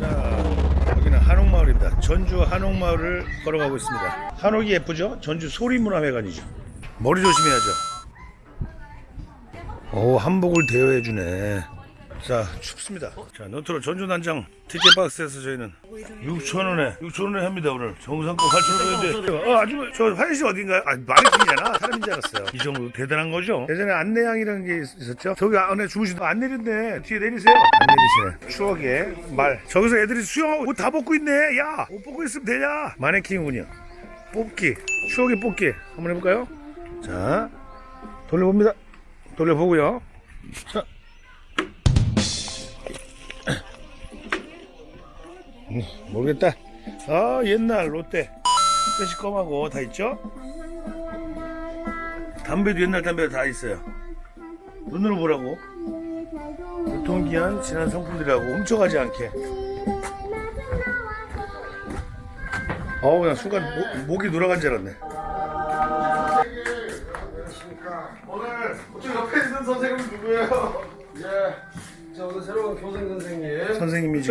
자, 여기는 한옥마을입니다. 전주 한옥마을을 걸어가고 있습니다. 한옥이 예쁘죠? 전주 소리문화회관이죠. 머리 조심해야죠. 오, 한복을 대여해주네. 자, 춥습니다. 자, 노트로 전주 난장 티켓 박스에서 저희는 6,000원에, 6,000원에 합니다, 오늘. 정상권 8,000원인데. 어, 아주, 저 화장실 어딘가요? 아, 마네킹이잖아. 사람인 줄 알았어요. 이 정도 대단한 거죠? 예전에 안내양이라는 게 있- 있었죠? 저기 안에 주무시다. 안 내린대. 뒤에 내리세요. 안 내리시네. 추억의 말. 저기서 애들이 수영하고 옷 다 벗고 있네. 야, 옷 벗고 있으면 되냐? 마네킹이군요. 뽑기. 추억의 뽑기. 한번 해볼까요? 자, 돌려봅니다. 돌려보고요. 자. 모르겠다. 아, 옛날 롯데. 빼시껌하고 다 있죠? 담배도 옛날 담배 다 있어요. 눈으로 보라고. 유통기한 지난 상품들이라고 훔쳐가지 않게. 어우, 그냥 순간 목, 목이 돌아간 줄 알았네.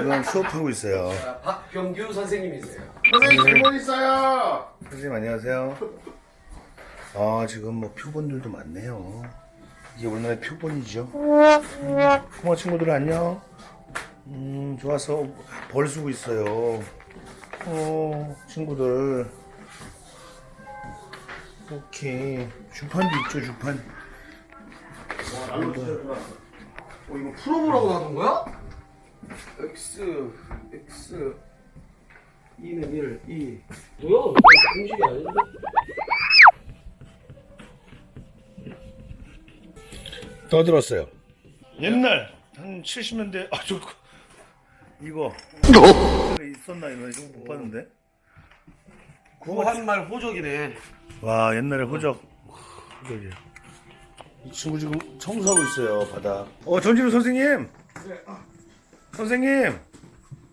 지금 수업하고 있어요. 아, 박병규 선생님이세요. 선생님 질문 있어요. 선생님 안녕하세요. 아 지금 뭐 표본들도 많네요. 이게 우리나라의 표본이죠. 고마 친구들 안녕. 음 좋아서 벌 쓰고 있어요. 어 친구들. 오케이 주판도 있죠 주판. 어 이거 프로보라고 나눈 거야? X X 2는 1, 2. 뭐야? 공식이 아닌데? 떠들었어요. 옛날 한 70년대 아저 이거 있었나 이거 이거 못 봤는데. 구한말 호적이네. 와 옛날에 호적 호적이야 이 친구 지금 청소하고 있어요 바닥 어 전진우 선생님 선생님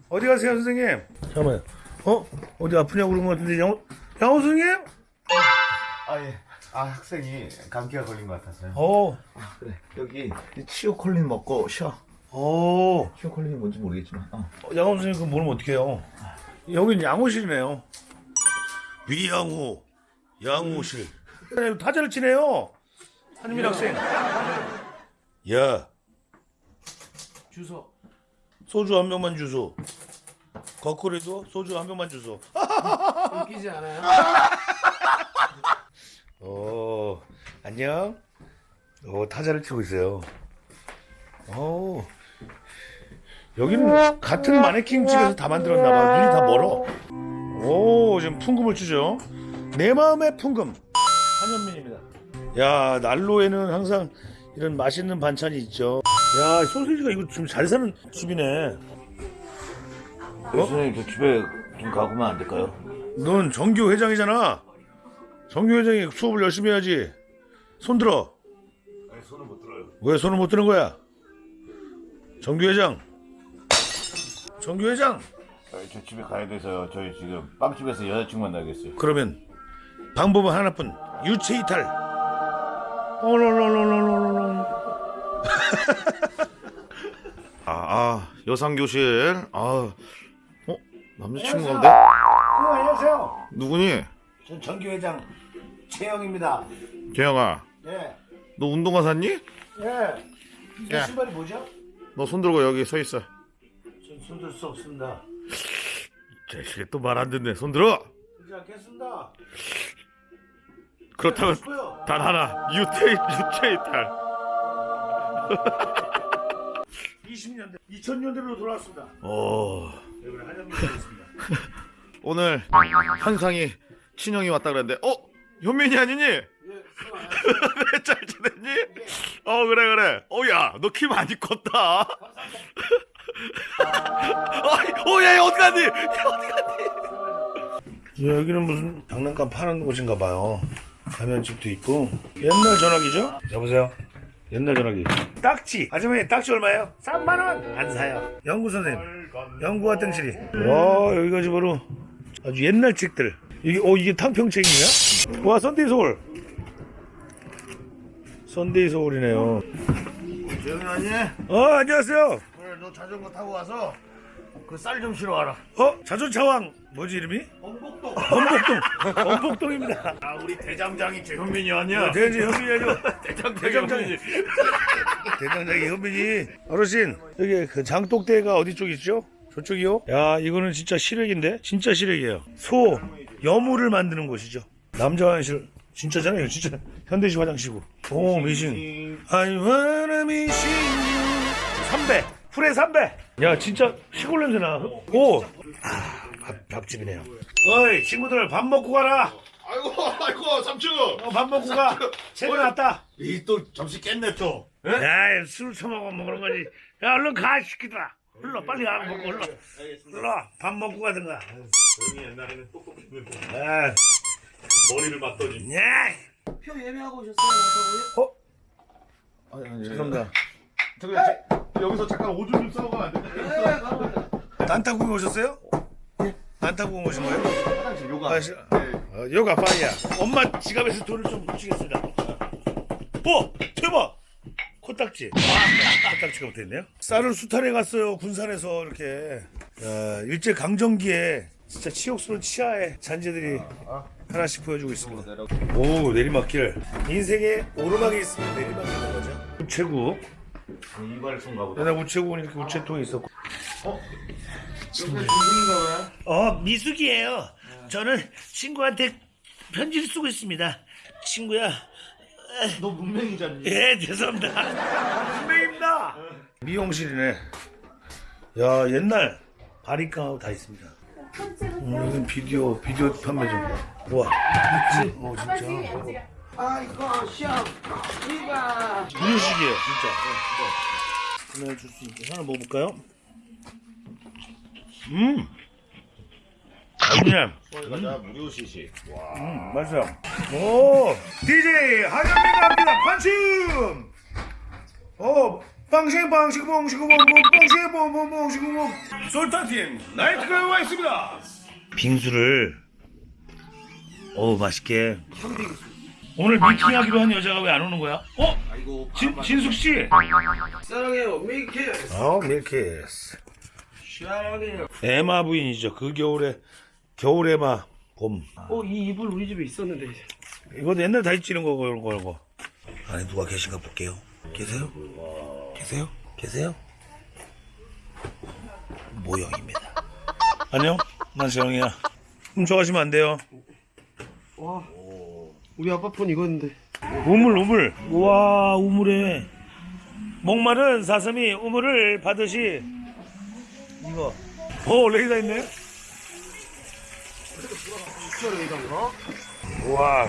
어디 가세요 선생님 잠깐만요 어? 어디 아프냐고 그런 것 같은데 양호, 양호 선생님? 아 예. 아 학생이 감기가 걸린 것 같아서요. 어, 그래 여기 치오콜린 먹고 쉬어. 어 치오콜린이 뭔지 모르겠지만. 어. 양호 선생님 그럼 모르면 어떡해요 여긴 양호실이네요 위양호 양호실 타자를 치네요 한민 학생 야 주소. 소주 한 병만 주소. 거꾸리도 소주 한 병만 주소. 웃기지 않아요? 오, 안녕. 오, 타자를 치고 있어요. 오, 여기는 같은 마네킹 집에서 다 만들었나 봐. 눈이 다 멀어. 오, 지금 풍금을 추죠. 내 마음의 풍금. 한현민입니다. 야, 난로에는 항상 이런 맛있는 반찬이 있죠. 야, 소세지가 이거 좀잘 사는 집이네. 선생님 저 집에 좀 가보면 안 될까요? 넌 정교 회장이잖아. 정교 회장이 수업을 열심히 해야지. 손 들어. 아니 손을 못 들어요. 왜 손을 못 드는 거야? 정교 회장. 정교 회장. 저희 저 집에 가야 돼서요. 저희 지금 빵집에서 여자친구 만나겠어요. 그러면 방법은 하나뿐. 유체 이탈. 어롤롤롤롤롤. 아, 아 여상교실 아 어? 남자친구인데? 어, 안녕하세요. 누구니? 전 정교 회장 최영입니다. 재영아 예. 너 운동화 샀니? 예. 이 야. 신발이 뭐죠? 너 손 들고 여기 서 있어 전 손들 수 없습니다. 자식이 또 말 안 듣네 손 들어 그렇지 않겠습니다. 그렇다면 싶어요. 단 하나 유태 유체이탈 20년대, 2000년대로 돌아왔습니다. 오 여기 한현민이었습니다. 오늘 한상이 친형이 왔다 그랬는데 어? 현민이 아니니? 왜잘 지냈니? 어 그래 그래 어야 너 키 많이 컸다 어야 어디 갔니? 야, 어디 갔니? 여기는 무슨 장난감 파는 곳인가 봐요. 가면집도 있고 옛날 전화기죠? 여보세요. 옛날 전화기. 딱지. 아줌마님 딱지 얼마예요? 3만 원. 안 사요. 영구 선생님. 영구와 땡칠이. 와 여기가 지바로 아주 옛날 책들. 이게 어 이게 탕평책이냐? 와 선데이 서울. 선데이 서울이네요. 재영이 아니? 어 안녕하세요. 오늘 너 자전거 타고 와서 그 쌀 좀 실어 와라. 어? 자존차왕 뭐지 이름이? 엄복동. 범복동 범복동입니다 아 우리 대장장이 최현민이 아니야? 대장이 현민이 아니고 대장장이 대장장이. 현민이. 대장장이 현민이 어르신 여기 그 장독대가 어디 쪽 있죠? 저쪽이요? 야 이거는 진짜 실외기인데 진짜 실외기예요 소 여물을 만드는 곳이죠 남자 화장실 진짜잖아요 진짜 현대식 화장실이고 오 미신 I wanna miss you 삼배 풀의 삼배 야 진짜 시골 냄새 나 오 아, 밥, 밥집이네요 어이 친구들 밥 먹고 가라 아이고 아이고 삼촌. 어, 밥 먹고 가 새벽 났다 이 또 점심 깼네 또. 예? 야, 술 처먹어 먹는 거지. 야, 얼른 가, 시키더라. 흘러, 빨리 가, 먹고, 흘러. 흘러, 밥 먹고 가든가. 형이 옛날에는 똑똑했는데 아, 머리를 맞더니. 야, 표 예매하고 오셨어요? 아니, 아니, 죄송합니다. 저기 제- 여기서 잠깐 오줌 좀 싸고 안 돼? 네, 가봅니다. 난타구이 오셨어요? 난타구이 오신 거예요? 화장실 요가. 아, 시- 네. 어, 요가 파이야. 엄마 지갑에서 돈을 좀 훔치겠습니다. 어, 대박! 코딱지. 아, 코딱지가 붙어있네요. 쌀을 수탈해 갔어요, 군산에서 이렇게. 야, 일제 강점기에 진짜 치욕스러운 치아의 잔재들이 하나씩 보여주고 있습니다. 오, 내리막길. 인생에 오르막이 있으면 내리막길인 거죠. 우체국. 이발소인가 보다. 옛날 우체국은 이렇게 우체통이 있었고. 여기 중국인가 봐요. 어, 미숙이에요. 저는 친구한테 편지를 쓰고 있습니다. 친구야, 너 문맹이잖니. 예, 죄송합니다. 분명입니다. 미용실이네. 야, 옛날 바리깡하고 다 있습니다. 음, 여기는 비디오, 비디오 판매 좀. 우와. 어, 진짜. 아이고, 시험. 이봐. 무료식이에요, 진짜. 구매해 줄수 있게. 하나 먹어볼까요? 음! 맛있네. 가자 무료 시식. 음, 맛있어요. 오, DJ 하현미가 합니다. 판춤. 오, 빵싱 빵싱 봉싱 봉봉 빵싱 봉봉 봉싱 봉. 솔타팀 나이트가 와 있습니다. 빙수를 오 맛있게. 오늘 미팅하기로 한 여자가 왜 안 오는 거야? 어? 진, 진숙 씨. 사랑해요, 미키. 어, 밀키스. 사랑해요. 에마 부인이죠. 그 겨울에 겨울 에마 봄. 어, 이 이불 우리 집에 있었는데. 이거 옛날 다 있지는 거거 이거. 안에 누가 계신가 볼게요. 계세요? 계세요? 계세요? 모형입니다. 안녕, 난 재영이야. 훔쳐가시면 안 돼요. 와. 우리 아빠 폰 이거였는데. 우물, 우물. 우와, 우물에. 목마른 사슴이 우물을 받으시. 이거. 오, 레이더 있네. 우와.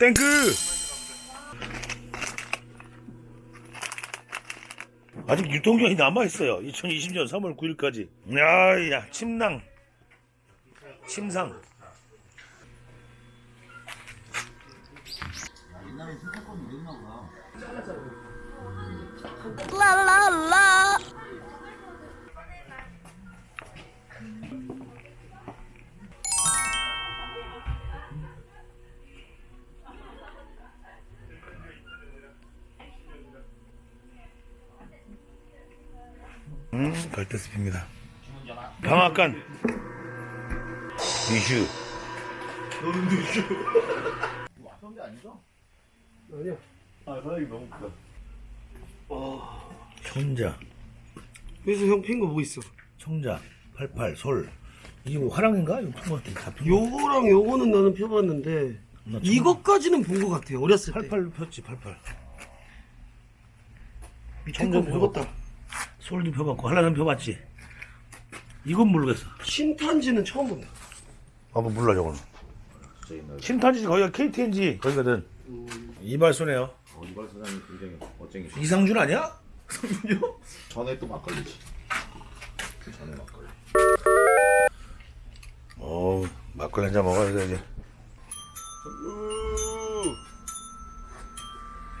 땡크! 아직 유통기한이 남아있어요. 2020년 3월 9일까지. 야, 야, 침낭. 침상. 음, 갈대숲입니다. 방앗간. 이슈. 와선배 아니죠? 아니야. 아 사장님 너무 크다. 청자. 그래서 형 핀 거 뭐 있어? 청자. 88, 솔. 이게 뭐 화랑인가? 이거 푼거 같아. 다 푼. 거. 요거랑 요거는 나는 펴봤는데 나 청- 이것까지는 본거 같아요. 어렸을 때. 88 폈지, 88. 밑에 거 펴봤다. 솔도 펴봤고, 한라산 펴봤지. 이건 모르겠어. 신탄지는 처음 본다. 아, 뭐 몰라, 저거는. 신탄지 거기가 KTNG 거기거든. 이발소네요. 어, 이발 사장님 굉장히 멋쟁이. 이상준 아니야? 전에 또 막걸리지. 그 전에 막걸리. 어 막걸리 한 잔 먹어야 돼, 이제.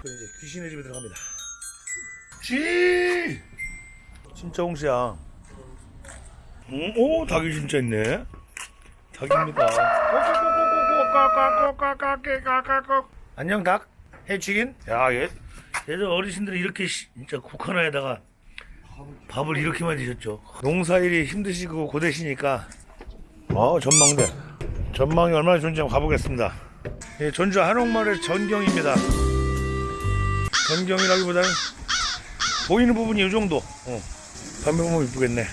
그럼 이제 귀신의 집에 들어갑니다. 쥐! 진짜 홍시야. 음, 오, 닭이 진짜 있네. 닭입니다. 안녕, 닭. 해치긴? 야, 얘, 얘들 어르신들이 이렇게 시- 진짜 국화나에다가 밥을 이렇게 많이 드셨죠. 농사일이 힘드시고 고되시니까 어 전망대 전망이 얼마나 좋은지 한번 가보겠습니다. 예, 전주 한옥마을의 전경입니다. 전경이라기보다는 보이는 부분이 이 정도. 어. 밤에 보면 이쁘겠네.